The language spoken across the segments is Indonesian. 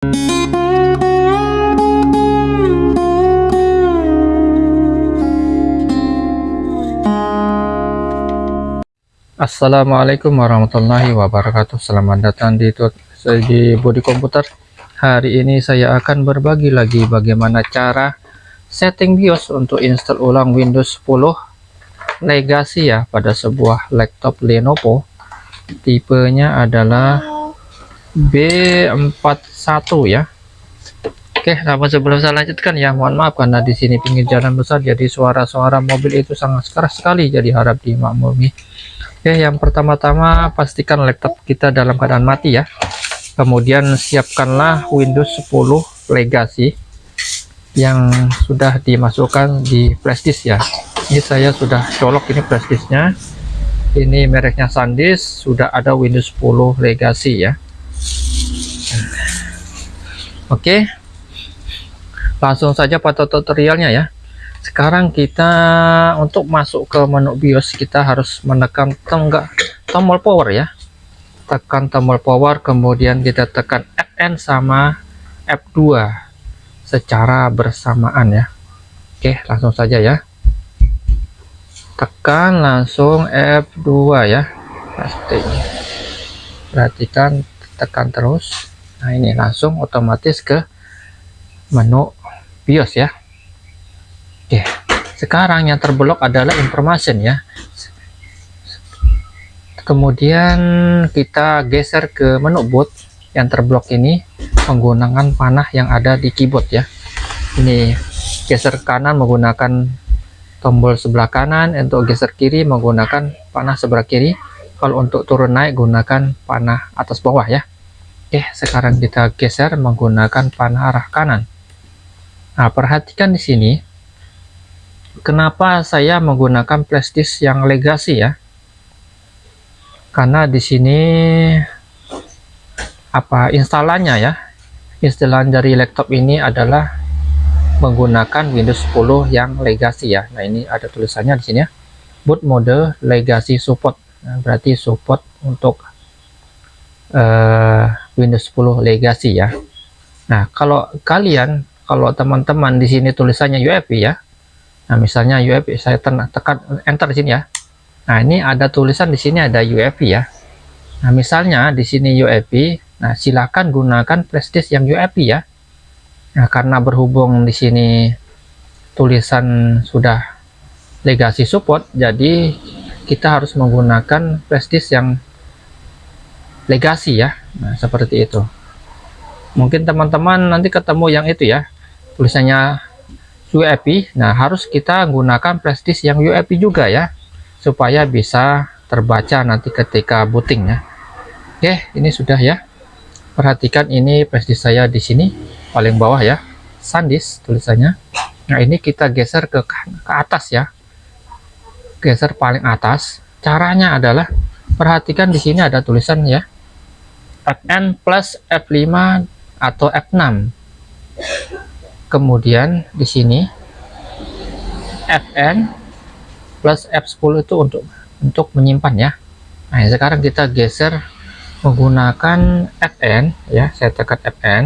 Assalamualaikum warahmatullahi wabarakatuh. Selamat datang di, di Body Komputer. Hari ini saya akan berbagi lagi bagaimana cara setting BIOS untuk install ulang Windows 10 Legacy ya pada sebuah laptop Lenovo. Tipenya adalah B41 ya Oke, namun sebelum saya lanjutkan ya, mohon maaf karena di sini pinggir jalan besar jadi suara-suara mobil itu sangat keras sekali jadi harap dimaklumi Oke, yang pertama-tama pastikan laptop kita dalam keadaan mati ya. Kemudian siapkanlah Windows 10 Legacy yang sudah dimasukkan di flashdisk ya. Ini saya sudah colok ini flashdisknya. Ini mereknya SanDisk, sudah ada Windows 10 Legacy ya. Oke. Langsung saja pada tutorialnya ya. Sekarang kita untuk masuk ke menu BIOS kita harus menekan tenggak tombol power ya. Tekan tombol power kemudian kita tekan Fn sama F2 secara bersamaan ya. Oke langsung saja ya. Tekan langsung F2 ya pasti perhatikan tekan terus nah ini langsung otomatis ke menu BIOS ya Oke, sekarang yang terblok adalah information ya. Kemudian kita geser ke menu boot yang terblok ini menggunakan panah yang ada di keyboard ya. Ini geser kanan menggunakan tombol sebelah kanan, untuk geser kiri menggunakan panah sebelah kiri. Kalau untuk turun naik gunakan panah atas bawah ya. Oke, sekarang kita geser menggunakan panah arah kanan. Nah, perhatikan di sini kenapa saya menggunakan flashdisk yang legacy ya? Karena di sini apa instalannya ya? Instalan dari laptop ini adalah menggunakan Windows 10 yang legacy ya. Nah ini ada tulisannya di sini ya. Boot mode legacy support. Nah, berarti support untuk uh, Windows 10 legacy ya nah kalau kalian kalau teman-teman di sini tulisannya UEFI ya Nah, misalnya UEFI saya tekan enter di sini ya. Nah, ini ada tulisan di sini ada UEFI ya. Nah, misalnya di sini UEFI, nah silakan gunakan flashdisk yang UEFI ya. Nah, karena berhubung di sini tulisan sudah legacy support, jadi kita harus menggunakan flashdisk yang legacy ya. Nah, seperti itu. Mungkin teman-teman nanti ketemu yang itu ya. Tulisannya UEFI nah harus kita gunakan flashdisk yang UEFI juga ya supaya bisa terbaca nanti ketika booting ya. Oke ini sudah ya. Perhatikan ini flashdisk saya di sini paling bawah ya. SanDisk tulisannya. Nah ini kita geser ke ke atas ya. Geser paling atas. Caranya adalah perhatikan di sini ada tulisan ya Fn plus F5 atau F6 kemudian di sini Fn plus F10 itu untuk untuk menyimpan ya. Nah sekarang kita geser menggunakan Fn ya. Saya tekan Fn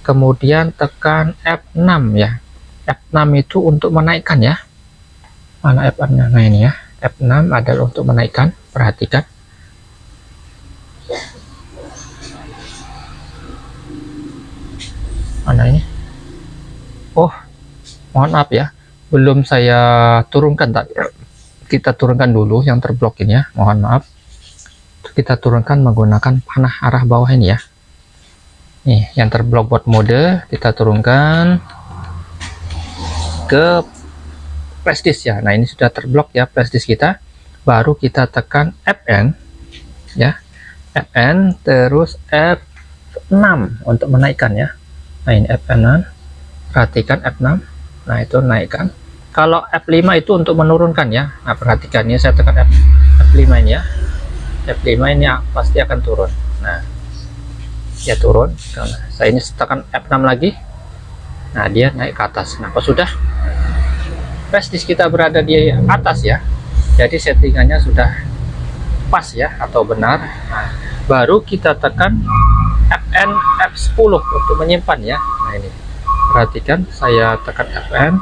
kemudian tekan F6 ya. F6 itu untuk menaikkan ya. Mana F6 nya nah ini ya. F6 adalah untuk menaikkan. Perhatikan mana ini oh mohon maaf ya belum saya turunkan tadi kita turunkan dulu yang terblok ini ya mohon maaf. Kita turunkan menggunakan panah arah bawah ini ya. Nih yang terblok buat mode kita turunkan ke flashdisk ya. Nah ini sudah terblok ya flashdisk kita. Baru kita tekan Fn ya. Fn terus F6 untuk menaikkan ya nah ini Fn perhatikan F6 nah itu naikkan. Kalau F5 itu untuk menurunkan ya. Nah perhatikan ya saya tekan F, F5 ini ya. F5 ini pasti akan turun. Nah ya turun. Saya ini tekan F6 lagi. Nah dia naik ke atas. Nah pas sudah flashdisk kita berada di atas ya. Jadi settingannya sudah pas ya atau benar. Nah, baru kita tekan Fn F10 untuk menyimpan ya. Nah ini. Perhatikan saya tekan Fn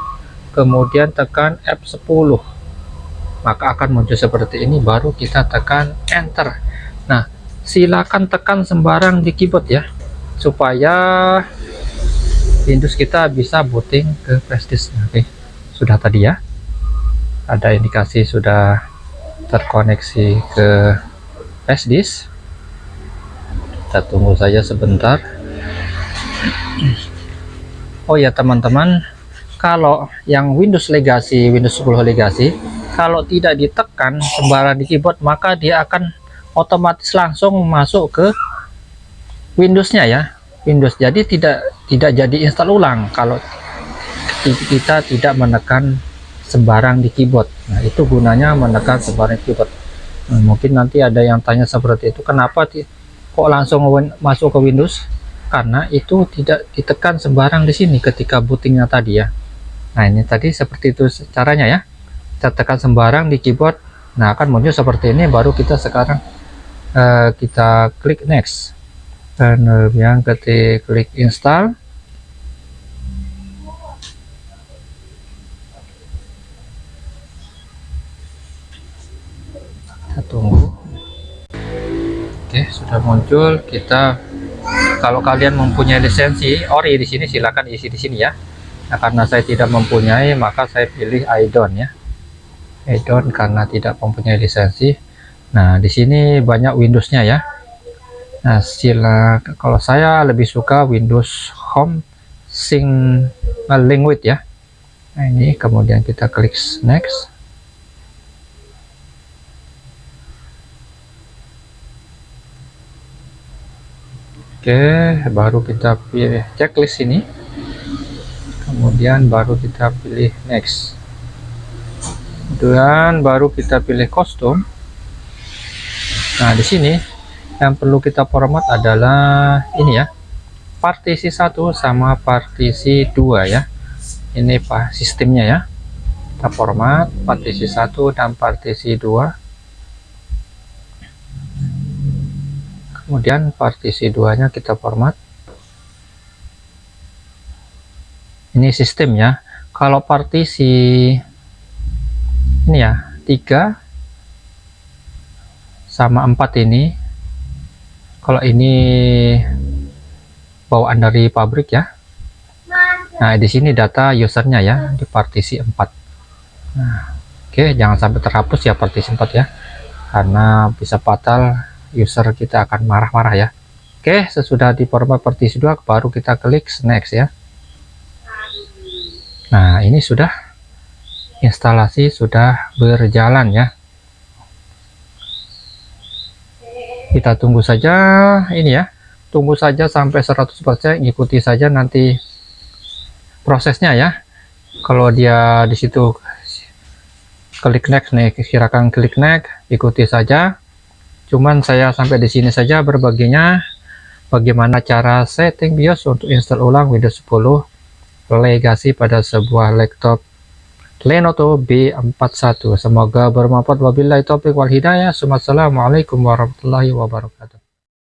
kemudian tekan F10 maka akan muncul seperti ini baru kita tekan enter. Nah silakan tekan sembarang di keyboard ya supaya Windows kita bisa booting ke flash disk. Oke sudah tadi ya. Ada indikasi sudah terkoneksi ke flash disk kita tunggu saja sebentar. Oh ya teman-teman. Kalau yang Windows Legacy Windows 10 Legacy kalau tidak ditekan sembarang di keyboard maka dia akan otomatis langsung masuk ke Windowsnya ya. Windows. Jadi tidak tidak jadi install ulang kalau kita tidak menekan sembarang di keyboard. Nah itu gunanya menekan sembarang keyboard. Nah, mungkin nanti ada yang tanya seperti itu kenapa kok langsung masuk ke Windows? Karena itu tidak ditekan sembarang di sini ketika bootingnya tadi ya. Nah ini tadi seperti itu caranya ya. Kita tekan sembarang di keyboard. Nah akan muncul seperti ini baru kita sekarang uh, kita klik next. Dan yang ketik klik install kita tunggu Oke, sudah muncul. Kita kalau kalian mempunyai lisensi ori di sini silakan isi di sini ya. Nah, karena saya tidak mempunyai, maka saya pilih idon ya. idon karena tidak mempunyai lisensi. Nah, di sini banyak Windowsnya ya. Nah, sila kalau saya lebih suka Windows Home Sing Language ya. Nah, ini kemudian kita klik next. Oke, baru kita pilih checklist ini. Kemudian baru kita pilih next. Dan baru kita pilih kostum. Nah, di sini yang perlu kita format adalah ini ya. Partisi satu sama partisi dua ya. Ini Pak sistemnya ya. Kita format partisi satu dan partisi dua kemudian partisi duanya kita format. Ini sistemnya kalau partisi ini ya 3 sama 4 ini. Kalau ini bawaan dari pabrik ya. Nah di sini data usernya ya di partisi 4 nah oke okay, jangan sampai terhapus ya partisi 4 ya. Karena bisa fatal user kita akan marah-marah ya. Oke sesudah di format partisi 2 baru kita klik next ya. Nah ini sudah instalasi sudah berjalan ya. Kita tunggu saja ini ya. Tunggu saja sampai 100% ikuti saja nanti prosesnya ya. Kalau dia di situ klik next nih silakan klik next ikuti saja cuman saya sampai di sini saja berbaginya. Bagaimana cara setting BIOS untuk install ulang Windows 10 legasi pada sebuah laptop Lenovo B41 semoga bermanfaat. Wabillahi taufiq wal hidayah. Assalamualaikum warahmatullahi wabarakatuh